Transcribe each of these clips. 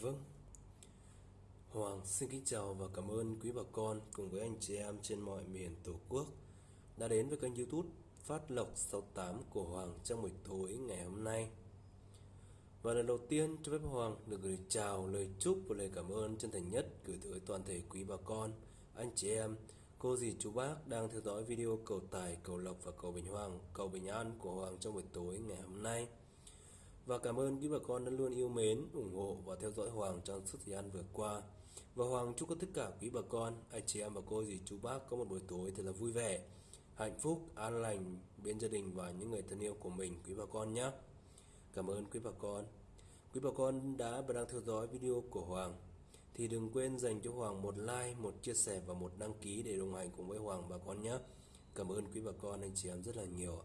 Vâng. Hoàng xin kính chào và cảm ơn quý bà con cùng với anh chị em trên mọi miền Tổ quốc đã đến với kênh youtube Phát Lộc 68 của Hoàng trong buổi tối ngày hôm nay. Và lần đầu tiên cho phép Hoàng được gửi chào, lời chúc và lời cảm ơn chân thành nhất gửi tới toàn thể quý bà con, anh chị em, cô dì chú bác đang theo dõi video cầu tài, cầu lộc và cầu bình hoàng, cầu bình an của Hoàng trong buổi tối ngày hôm nay và cảm ơn quý bà con đã luôn yêu mến, ủng hộ và theo dõi Hoàng trong suốt thời gian vừa qua. Và Hoàng chúc tất cả quý bà con, anh chị em và cô dì chú bác có một buổi tối thật là vui vẻ, hạnh phúc, an lành bên gia đình và những người thân yêu của mình quý bà con nhé. Cảm ơn quý bà con. Quý bà con đã và đang theo dõi video của Hoàng thì đừng quên dành cho Hoàng một like, một chia sẻ và một đăng ký để đồng hành cùng với Hoàng bà con nhé. Cảm ơn quý bà con anh chị em rất là nhiều.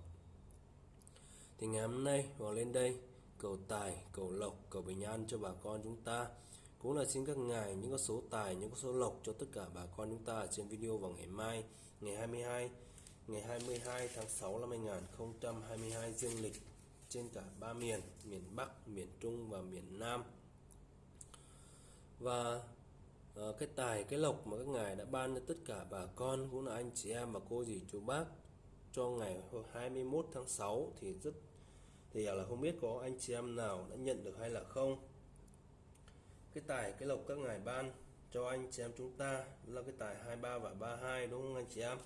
Thì ngày hôm nay Hoàng lên đây cầu tài, cầu lộc, cầu bình an cho bà con chúng ta. Cũng là xin các ngài những con số tài, những con số lộc cho tất cả bà con chúng ta trên video vào ngày mai, ngày 22, ngày 22 tháng 6 năm 2022 dương lịch trên cả ba miền, miền Bắc, miền Trung và miền Nam. Và uh, cái tài, cái lộc mà các ngài đã ban cho tất cả bà con cũng là anh chị em và cô dì chú bác cho ngày 21 tháng 6 thì rất thì là không biết có anh chị em nào đã nhận được hay là không. Cái tài, cái lộc các ngài ban cho anh chị em chúng ta là cái tài 23 và 32 đúng không anh chị em?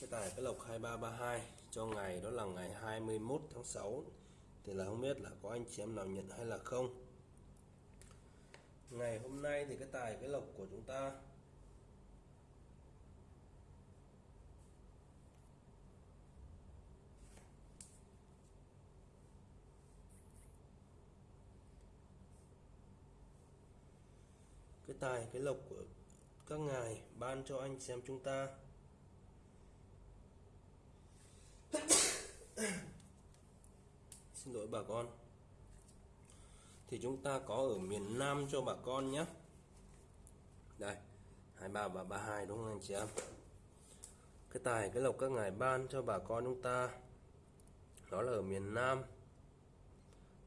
Cái tài, cái lộc 2332 cho ngày đó là ngày 21 tháng 6 thì là không biết là có anh chị em nào nhận hay là không. Ngày hôm nay thì cái tài, cái lộc của chúng ta tài, cái lộc của các ngài ban cho anh xem chúng ta. Xin lỗi bà con. Thì chúng ta có ở miền Nam cho bà con nhé. Đây 23 và 32 đúng không anh chị em? Cái tài, cái lộc các ngài ban cho bà con chúng ta, đó là ở miền Nam.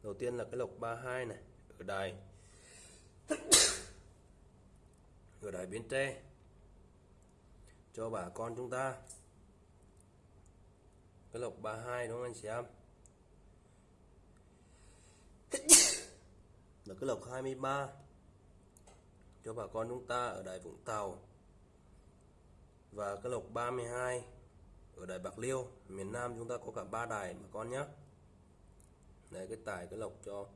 Đầu tiên là cái lộc 32 này, ở đài. ở đại Bến Tre. Cho bà con chúng ta. Cái lộc 32 đúng không anh chị em? Là cái lộc 23 cho bà con chúng ta ở đài Vũng Tàu. Và cái lộc 32 ở đài Bạc Liêu. Miền Nam chúng ta có cả ba đài bà con nhé. Này cái tài cái lộc cho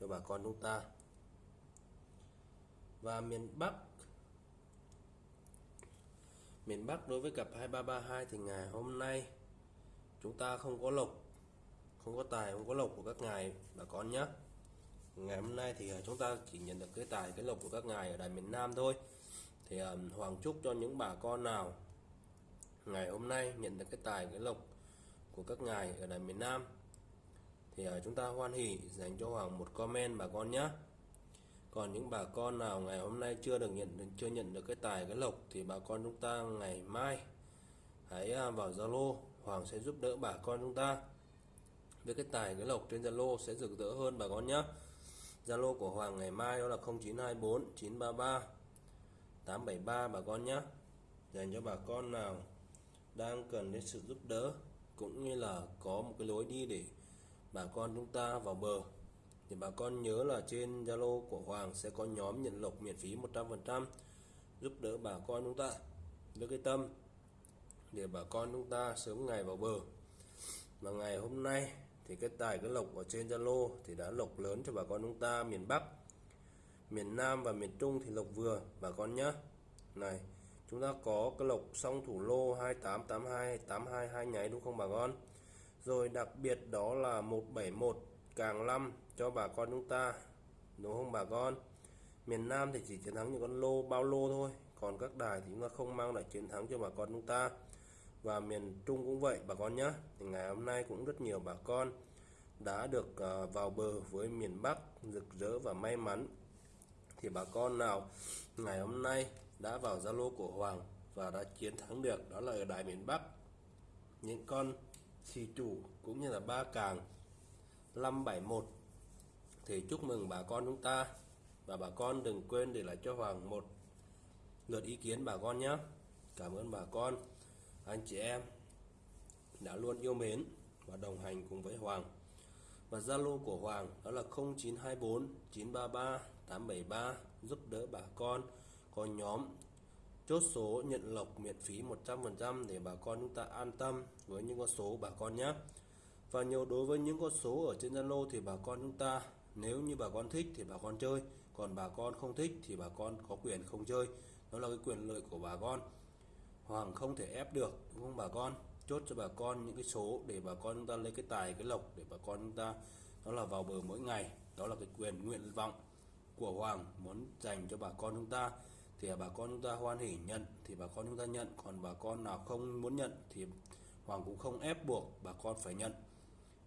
cho bà con chúng ta và miền Bắc. Miền Bắc đối với cặp 2332 thì ngày hôm nay chúng ta không có lộc, không có tài, không có lộc của các ngài bà con nhé. Ngày hôm nay thì à, chúng ta chỉ nhận được cái tài, cái lộc của các ngài ở đài miền Nam thôi. Thì à, Hoàng chúc cho những bà con nào ngày hôm nay nhận được cái tài, cái lộc của các ngài ở đài miền Nam thì à, chúng ta hoan hỉ dành cho Hoàng một comment bà con nhé còn những bà con nào ngày hôm nay chưa được nhận, chưa nhận được cái tài, cái lộc thì bà con chúng ta ngày mai hãy à, vào Zalo, Hoàng sẽ giúp đỡ bà con chúng ta. Với cái tài, cái lộc trên Zalo sẽ rực rỡ hơn bà con nhé Zalo của Hoàng ngày mai đó là 0924 933 873 bà con nhé dành cho bà con nào đang cần đến sự giúp đỡ cũng như là có một cái lối đi để bà con chúng ta vào bờ thì bà con nhớ là trên Zalo của Hoàng sẽ có nhóm nhận lộc miễn phí 100% giúp đỡ bà con chúng ta với cái tâm để bà con chúng ta sớm ngày vào bờ. Mà ngày hôm nay thì cái tài, cái lộc ở trên Zalo thì đã lộc lớn cho bà con chúng ta miền Bắc, miền Nam và miền Trung thì lộc vừa, bà con nhé này, chúng ta có cái lộc song thủ lô 2882 822 nháy đúng không bà con? Rồi đặc biệt đó là 171 càng 5 cho bà con chúng ta. Đúng không bà con? Miền Nam thì chỉ chiến thắng những con lô, bao lô thôi. Còn các đài thì chúng ta không mang lại chiến thắng cho bà con chúng ta. Và miền Trung cũng vậy, bà con nhé thì ngày hôm nay cũng rất nhiều bà con đã được à, vào bờ với miền Bắc rực rỡ và may mắn. Thì bà con nào ngày hôm nay đã vào Zalo của Hoàng và đã chiến thắng được, đó là ở đài miền Bắc. Những con xì chủ cũng như là ba càng 571 thì chúc mừng bà con chúng ta. Và bà con đừng quên để lại cho Hoàng một lượt ý kiến bà con nhé. Cảm ơn bà con. Anh chị em đã luôn yêu mến và đồng hành cùng với Hoàng. Và Zalo của Hoàng đó là 0924 933 873 giúp đỡ bà con. Có nhóm chốt số nhận lộc miễn phí 100% để bà con chúng ta an tâm với những con số bà con nhé. Và nhiều đối với những con số ở trên Zalo thì bà con chúng ta nếu như bà con thích thì bà con chơi còn bà con không thích thì bà con có quyền không chơi đó là cái quyền lợi của bà con Hoàng không thể ép được đúng không bà con chốt cho bà con những cái số để bà con chúng ta lấy cái tài cái lộc để bà con chúng ta đó là vào bờ mỗi ngày đó là cái quyền nguyện vọng của Hoàng muốn dành cho bà con chúng ta thì bà con chúng ta hoan hỉ nhận thì bà con chúng ta nhận còn bà con nào không muốn nhận thì Hoàng cũng không ép buộc bà con phải nhận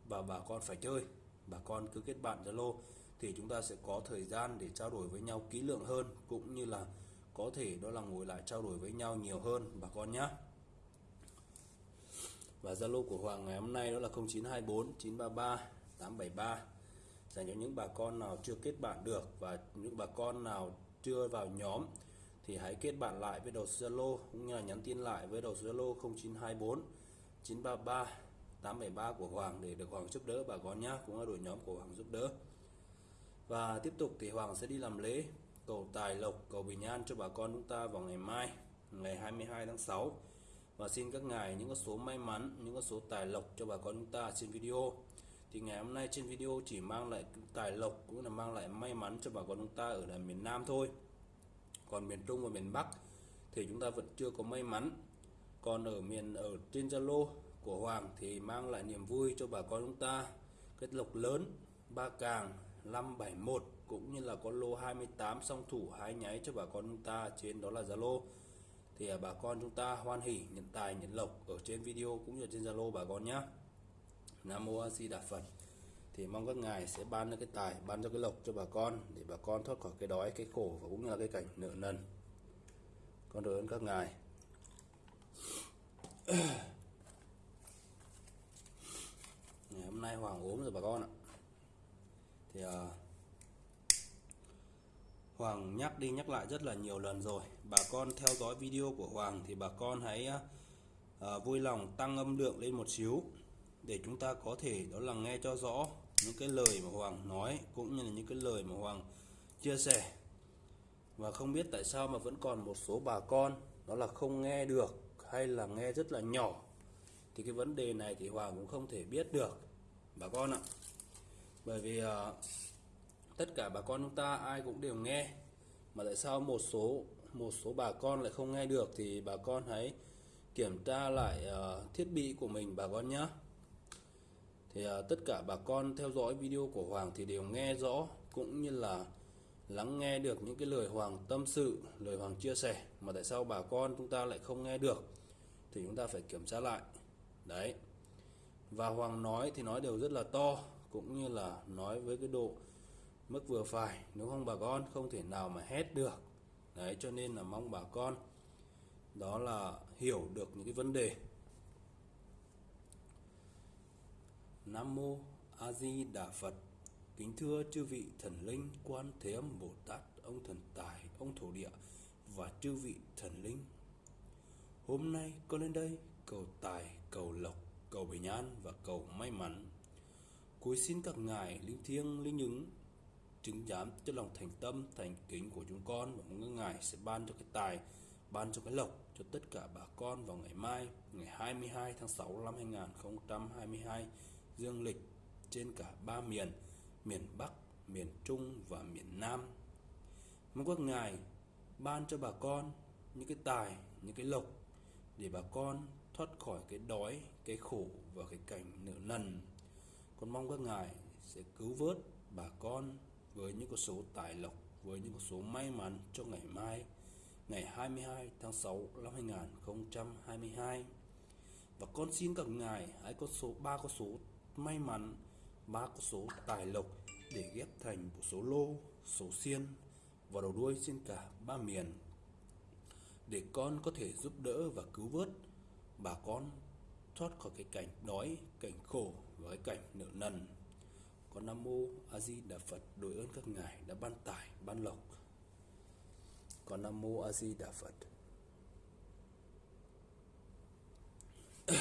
và bà con phải chơi bà con cứ kết bạn Zalo thì chúng ta sẽ có thời gian để trao đổi với nhau kỹ lượng hơn, cũng như là có thể đó là ngồi lại trao đổi với nhau nhiều hơn, bà con nhé và Zalo của Hoàng ngày hôm nay đó là 0924 933 873 dành cho những bà con nào chưa kết bạn được và những bà con nào chưa vào nhóm thì hãy kết bạn lại với đầu Zalo, cũng như là nhắn tin lại với đầu Zalo 0924 933 873 của Hoàng để được Hoàng giúp đỡ, bà con nhé cũng là đội nhóm của Hoàng giúp đỡ. Và tiếp tục thì Hoàng sẽ đi làm lễ cầu tài lộc, cầu bình an cho bà con chúng ta vào ngày mai, ngày 22 tháng 6 và xin các ngài những con số may mắn, những con số tài lộc cho bà con chúng ta trên video. Thì ngày hôm nay trên video chỉ mang lại tài lộc cũng là mang lại may mắn cho bà con chúng ta ở là miền Nam thôi. Còn miền Trung và miền Bắc thì chúng ta vẫn chưa có may mắn. Còn ở miền, ở trên Zalo của Hoàng thì mang lại niềm vui cho bà con chúng ta. Cái lộc lớn, ba càng 571 cũng như là con lô 28 song thủ hai nháy cho bà con chúng ta trên đó là Zalo. Thì à, bà con chúng ta hoan hỉ nhận tài, nhận lộc ở trên video cũng như trên Zalo bà con nhé Nam Mô A Di Đà Phật. Thì mong các ngài sẽ ban cho cái tài, ban cho cái lộc cho bà con để bà con thoát khỏi cái đói, cái khổ và cũng như là cái cảnh nợ nần. Con đội ơn các ngài. ngày hôm nay Hoàng ốm rồi bà con ạ. Thì uh, Hoàng nhắc đi nhắc lại rất là nhiều lần rồi. Bà con theo dõi video của Hoàng thì bà con hãy uh, vui lòng tăng âm lượng lên một xíu để chúng ta có thể đó là nghe cho rõ những cái lời mà Hoàng nói cũng như là những cái lời mà Hoàng chia sẻ. Và không biết tại sao mà vẫn còn một số bà con đó là không nghe được hay là nghe rất là nhỏ thì cái vấn đề này thì Hoàng cũng không thể biết được bà con ạ. Bởi vì uh, tất cả bà con chúng ta ai cũng đều nghe mà tại sao một số một số bà con lại không nghe được thì bà con hãy kiểm tra lại uh, thiết bị của mình bà con nhé thì uh, tất cả bà con theo dõi video của Hoàng thì đều nghe rõ cũng như là lắng nghe được những cái lời Hoàng tâm sự lời Hoàng chia sẻ mà tại sao bà con chúng ta lại không nghe được thì chúng ta phải kiểm tra lại đấy. Và Hoàng nói thì nói đều rất là to, cũng như là nói với cái độ mức vừa phải. Nếu không bà con không thể nào mà hét được. Đấy, cho nên là mong bà con đó là hiểu được những cái vấn đề. Nam mô A Di Đà Phật. Kính thưa chư vị thần linh, quan thế âm Bồ Tát, ông thần tài, ông thổ địa và chư vị thần linh. Hôm nay con lên đây cầu tài cầu lộc, cầu bình an và cầu may mắn. Cuối xin các ngài linh thiêng, linh ứng, chứng giám cho lòng thành tâm, thành kính của chúng con và mong ngài sẽ ban cho cái tài, ban cho cái lộc cho tất cả bà con vào ngày mai, ngày 22 tháng 6 năm 2022 dương lịch trên cả ba miền miền Bắc, miền Trung và miền Nam. Mong các ngài ban cho bà con những cái tài, những cái lộc để bà con thoát khỏi cái đói, cái khổ và cái cảnh nợ nần con mong các ngài sẽ cứu vớt bà con với những con số tài lộc, với những con số may mắn cho ngày mai, ngày 22 tháng 6 năm 2022 và con xin các ngài hãy có số, ba con số may mắn, ba con số tài lộc để ghép thành một số lô, số xiên và đầu đuôi trên cả ba miền, để con có thể giúp đỡ và cứu vớt bà con thoát khỏi cái cảnh đói, cảnh khổ và cái cảnh nợ nần. Con nam mô a di đà phật đối ơn các ngài đã ban tải, ban lộc. Con nam mô a di đà phật.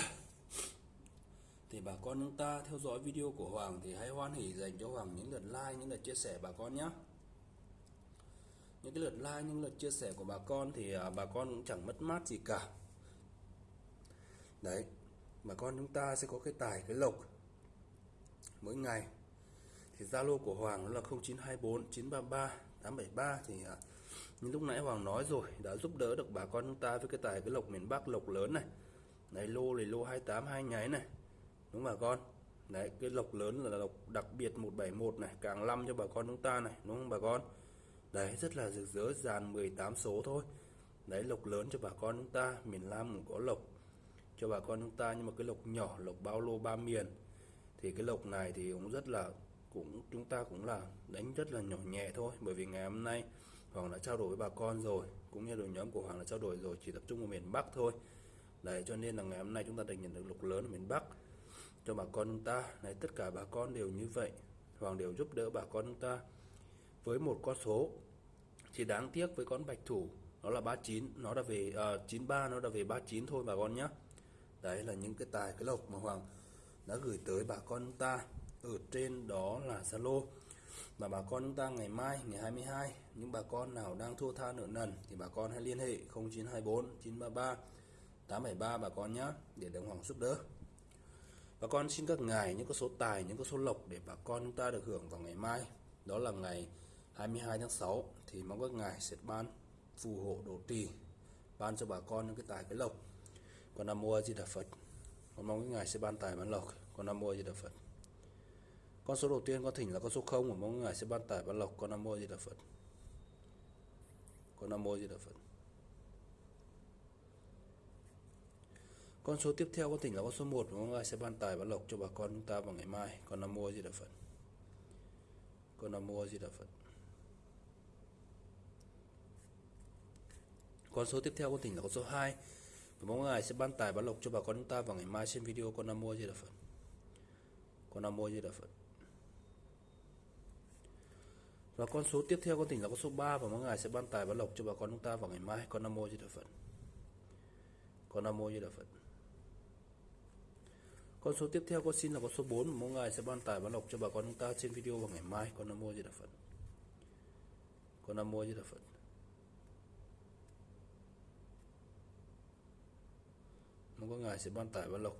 Thì bà con chúng ta theo dõi video của Hoàng thì hãy hoan hỉ dành cho Hoàng những lượt like, những lượt chia sẻ bà con nhé. Những cái lượt like, những lượt chia sẻ của bà con thì à, bà con cũng chẳng mất mát gì cả đấy bà con chúng ta sẽ có cái tài cái lộc mỗi ngày. Thì Zalo của Hoàng là 0924 933 873 thì à, như lúc nãy Hoàng nói rồi đã giúp đỡ được bà con chúng ta với cái tài cái lộc miền Bắc lộc lớn này. Này lô này lô 28 hai nháy này. Đúng bà con? Đấy cái lộc lớn là lộc đặc biệt 171 này càng năm cho bà con chúng ta này đúng không bà con? Đấy rất là rực rỡ dàn 18 số thôi. Đấy lộc lớn cho bà con chúng ta miền Nam cũng có lộc cho bà con chúng ta. Nhưng mà cái lộc nhỏ lộc bao lô ba miền thì cái lộc này thì cũng rất là cũng chúng ta cũng là đánh rất là nhỏ nhẹ thôi. Bởi vì ngày hôm nay Hoàng đã trao đổi với bà con rồi cũng như đội nhóm của Hoàng đã trao đổi rồi chỉ tập trung ở miền Bắc thôi. Đấy cho nên là ngày hôm nay chúng ta đã nhận được lộc lớn ở miền Bắc. Cho bà con chúng ta đấy tất cả bà con đều như vậy. Hoàng đều giúp đỡ bà con chúng ta với một con số chỉ đáng tiếc với con bạch thủ nó là 39 nó đã về à, uh, 93 nó đã về 39 thôi bà con nhé đấy là những cái tài, cái lộc mà Hoàng đã gửi tới bà con chúng ta. Ở trên đó là Zalo. Và bà con chúng ta ngày mai, ngày 22 những bà con nào đang thua tha nợ nần thì bà con hãy liên hệ 0924 933 873 bà con nhé để đồng Hoàng giúp đỡ. Bà con xin các ngài những cái số tài, những cái số lộc để bà con chúng ta được hưởng vào ngày mai. Đó là ngày 22 tháng 6 thì mong các ngài sẽ ban phù hộ độ trì, ban cho bà con những cái tài, cái lộc con nam mô a di đà phật. Con mong cái ngài sẽ ban tài ban lộc. Con nam mô a di đà phật. Con số đầu tiên con thỉnh là con số 0 và mong ngài sẽ ban tài ban lộc. Con nam mô a di đà phật. Con nam mô a di đà phật. Con số tiếp theo con thỉnh là con số 1 và mong ngài sẽ ban tài ban lộc cho bà con chúng ta vào ngày mai. Con nam mô a di đà phật. Con nam mô a di đà phật. Con số tiếp theo con thỉnh là con số 2 mỗi ngày ngài sẽ ban tài ban lộc cho bà con chúng ta vào ngày mai trên video con nam mô di đà phật con nam mô di đà phật và con số tiếp theo con tỉnh là con số 3 và mỗi ngài sẽ ban tài ban lộc cho bà con chúng ta vào ngày mai. Con Nam mô Di Đà Phật. Con Nam mô Di Đà Phật. Con số tiếp theo con xin là con số 4 và ngày sẽ ban tài ban lộc cho bà con chúng ta trên video vào ngày mai. Con Nam mô Di Đà Phật. Con Nam mô Di Đà Phật. Mỗi ngày sẽ ban tài ban lộc.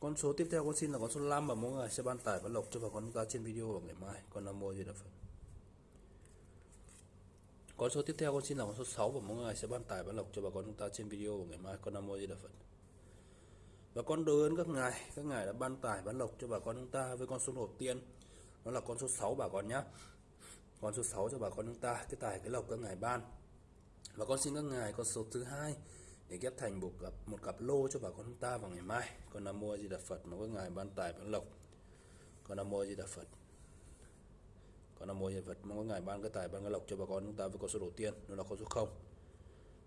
Con số tiếp theo con xin là con số 5 và mỗi người sẽ ban tải và lộc cho bà con chúng ta trên video vào ngày mai. Con Nam Mô Di Đà Phật. Con số tiếp theo con xin là con số 6 và mỗi người sẽ ban tải và lộc cho bà con chúng ta trên video vào ngày mai. Con Nam Mô Di Đà Phật. Và con đối ơn các ngài, các ngài đã ban tải ban lộc cho bà con chúng ta với con số đầu tiên. Đó là con số 6 bà con nhé. Con số 6 cho bà con chúng ta, cái tài cái lộc các ngài ban. Và con xin các ngài con số thứ hai để ghép thành một cặp một cặp lô cho bà con chúng ta vào ngày mai. Con nam mô di đà phật mà có ngài ban tài ban lộc. Con nam mô di đà phật. Con nam mô di đà phật mong có ngài ban cái tài ban cái lộc cho bà con chúng ta với con số đầu tiên đó là con số không.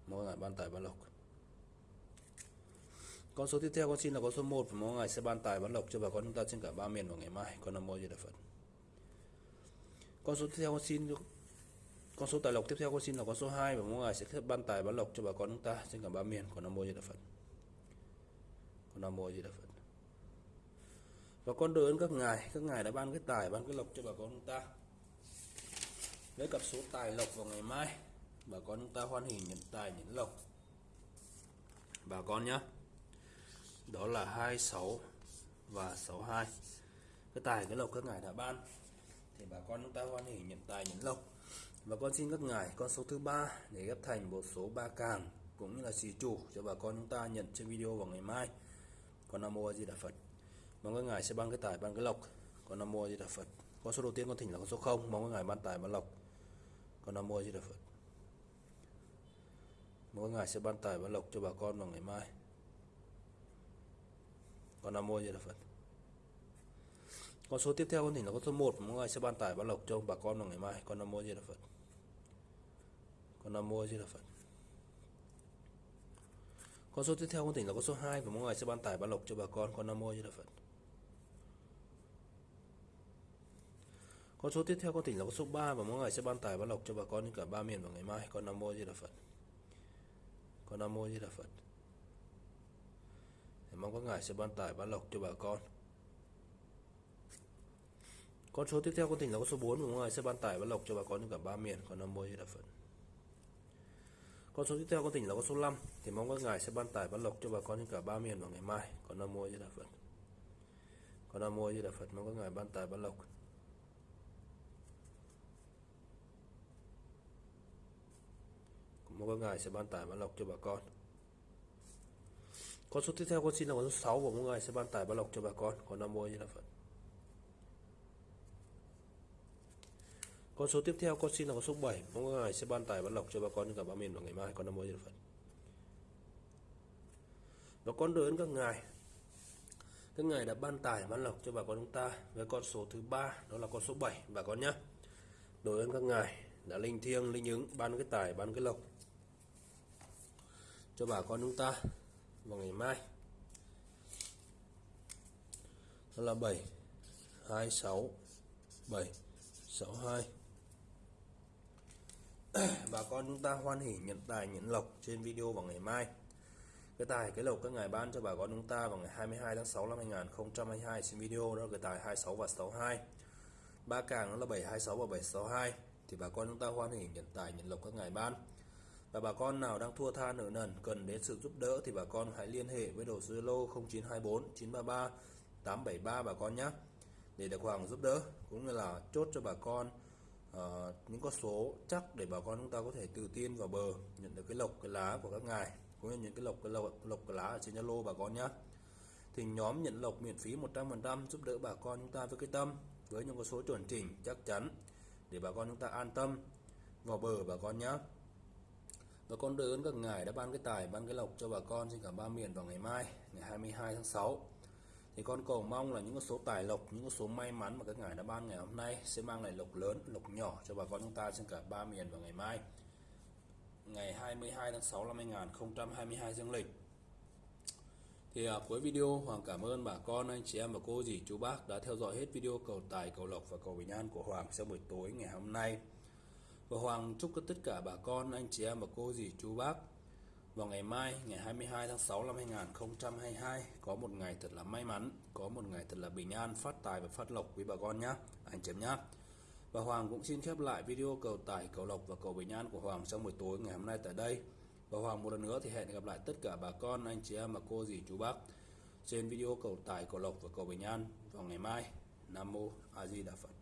Mong có ngài ban tài ban lộc. Con số tiếp theo con xin là con số 1 và mong ngài sẽ ban tài ban lộc cho bà con chúng ta trên cả ba miền vào ngày mai. Con nam mô di đà phật. Con số tiếp theo con xin con số tài lộc tiếp theo con xin là con số 2 và mong ngài sẽ ban tài bán lộc cho bà con chúng ta trên cả ba miền. của Nam mô Di Đà Phật. của Nam mô Di Đà Phật. Và con đưa ơn các ngài, các ngài đã ban cái tài ban cái lộc cho bà con chúng ta. lấy cặp số tài lộc vào ngày mai, bà con chúng ta hoan hỉ nhận tài nhận lộc. Bà con nhé. Đó là 26 và 62. Cái tài cái lộc các ngài đã ban thì bà con chúng ta hoan hỉ nhận tài nhận lộc và con xin ngất ngài con số thứ ba để ghép thành một số ba càng cũng như là xì chủ cho bà con chúng ta nhận trên video vào ngày mai. Con nam mô a di đà phật. Mong các ngài sẽ ban cái tài ban cái lộc. Con nam mô a di đà phật. Con số đầu tiên con thỉnh là con số 0 mong các ngài ban tài ban lộc. Con nam mô a di đà phật. Mong các ngài sẽ ban tài ban lộc cho bà con vào ngày mai. Con nam mô a di đà phật con số tiếp theo con thỉnh là con số 1 mọi người sẽ ban tải ban lộc cho bà con vào ngày mai con nam mô di đà phật con nam mô di đà phật con số tiếp theo con tỉnh là con số 2 và mọi người sẽ ban tải ban lộc cho bà con con nam mô di đà phật Con số tiếp theo con tỉnh là con số 3 và mọi người sẽ ban tải ban lộc cho bà con cả ba miền vào ngày mai. Con Nam Mô Di Đà Phật. Con Nam Mô Di Đà Phật. Mong các ngài sẽ ban tải ban lộc cho bà con. Con số tiếp theo con tỉnh là con số 4 của ngoài sẽ ban tài ban lộc cho bà con trên cả ba miền. còn Nam mươi là phần. Con số tiếp theo con tỉnh là con số 5 thì mong các ngài sẽ ban tài ban lộc cho bà con trên cả ba miền vào ngày mai. còn Nam mươi là phần. Còn Con Nam Mô Di Đà mong các ngài ban tài ban lộc. mong các ngài sẽ ban tài ban lộc cho bà con con số tiếp theo con xin là con số 6 của mong ngài sẽ ban tài ban lộc cho bà con còn nam mô như là phật con số tiếp theo, con xin là con số 7 mong các ngài sẽ ban tài ban lộc cho bà con cả ba miền vào ngày mai. Con năm mới như phật. Và con đối ơn các ngài. Các ngài đã ban tài, ban lộc cho bà con chúng ta với con số thứ ba, đó là con số 7 bà con nhé. Đối ơn các ngài đã linh thiêng, linh ứng, ban cái tài, ban cái lộc cho bà con chúng ta vào ngày mai. Đó là 7 26 7 62 bà con chúng ta hoan hỉ nhận tài, nhận lộc trên video vào ngày mai. Cái tài, cái lộc các ngài ban cho bà con chúng ta vào ngày 22 tháng 6 năm 2022 trên video đó là cái tài 26 và 62 ba càng đó là 726 và 762 thì bà con chúng ta hoan hỉ nhận tài, nhận lộc các ngài ban. Và bà con nào đang thua tha nợ nần, cần đến sự giúp đỡ thì bà con hãy liên hệ với đầu số Zalo 0924 933 873 bà con nhé để được Hoàng giúp đỡ, cũng như là chốt cho bà con uh, những con số chắc để bà con chúng ta có thể tự tin vào bờ nhận được cái lộc cái lá của các ngài cũng như những cái lộc cái lộc, lộc cái lá ở trên Zalo bà con nhé thì nhóm nhận lộc miễn phí 100% giúp đỡ bà con chúng ta với cái tâm với những con số chuẩn chỉnh chắc chắn để bà con chúng ta an tâm vào bờ bà con nhé và con đời ơn các ngài đã ban cái tài ban cái lộc cho bà con. Trên cả ba miền vào ngày mai ngày 22 tháng 6 thì con cầu mong là những con số tài lộc những con số may mắn mà các ngài đã ban ngày hôm nay sẽ mang lại lộc lớn lộc nhỏ cho bà con chúng ta trên cả ba miền vào ngày mai. Ngày 22 tháng 6 năm 2022 dương lịch. Thì à, cuối video Hoàng cảm ơn bà con anh chị em và cô dì chú bác đã theo dõi hết video cầu tài cầu lộc và cầu bình an của Hoàng trong buổi tối ngày hôm nay. Và Hoàng chúc cho tất cả bà con, anh chị em và cô dì chú bác vào ngày mai, ngày 22 tháng 6 năm 2022 có một ngày thật là may mắn, có một ngày thật là bình an, phát tài và phát lộc quý bà con nhé, anh chị nhá. nhé. Và Hoàng cũng xin khép lại video cầu tài, cầu lộc và cầu bình an của Hoàng trong buổi tối ngày hôm nay tại đây. Và Hoàng một lần nữa thì hẹn gặp lại tất cả bà con, anh chị em và cô dì chú bác trên video cầu tài, cầu lộc và cầu bình an vào ngày mai. Nam Mô A Di Đà Phật.